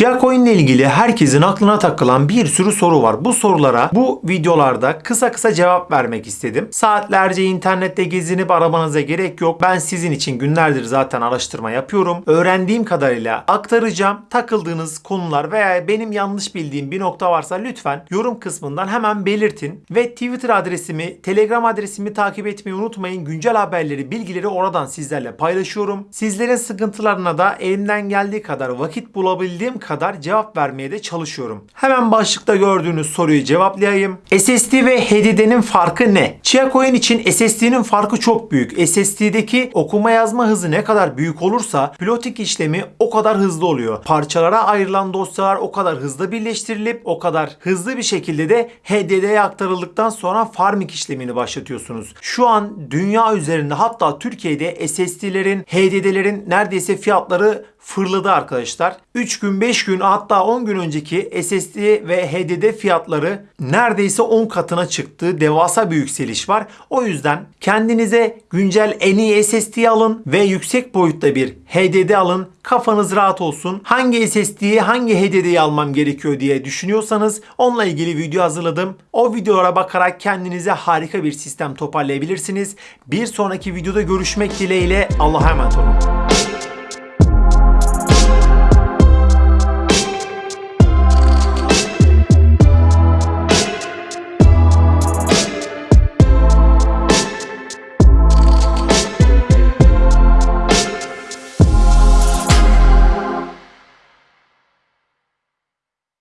Chia ile ilgili herkesin aklına takılan bir sürü soru var. Bu sorulara bu videolarda kısa kısa cevap vermek istedim. Saatlerce internette gezinip aramanıza gerek yok. Ben sizin için günlerdir zaten araştırma yapıyorum. Öğrendiğim kadarıyla aktaracağım. Takıldığınız konular veya benim yanlış bildiğim bir nokta varsa lütfen yorum kısmından hemen belirtin. Ve Twitter adresimi, Telegram adresimi takip etmeyi unutmayın. Güncel haberleri, bilgileri oradan sizlerle paylaşıyorum. Sizlerin sıkıntılarına da elimden geldiği kadar vakit bulabildiğim kadar cevap vermeye de çalışıyorum. Hemen başlıkta gördüğünüz soruyu cevaplayayım. SSD ve HDD'nin farkı ne? Chia Coin için SSD'nin farkı çok büyük. SSD'deki okuma yazma hızı ne kadar büyük olursa pilotik işlemi o kadar hızlı oluyor. Parçalara ayrılan dosyalar o kadar hızlı birleştirilip o kadar hızlı bir şekilde de HDD'ye aktarıldıktan sonra farming işlemini başlatıyorsunuz. Şu an dünya üzerinde hatta Türkiye'de SSD'lerin, HDD'lerin neredeyse fiyatları fırladı arkadaşlar. 3 gün 5 gün hatta 10 gün önceki SSD ve HDD fiyatları neredeyse 10 katına çıktı. Devasa bir yükseliş var. O yüzden kendinize güncel en iyi SSD alın ve yüksek boyutta bir HDD alın. Kafanız rahat olsun. Hangi SSD'yi hangi HDD'yi almam gerekiyor diye düşünüyorsanız onunla ilgili video hazırladım. O videolara bakarak kendinize harika bir sistem toparlayabilirsiniz. Bir sonraki videoda görüşmek dileğiyle Allah'a emanet olun.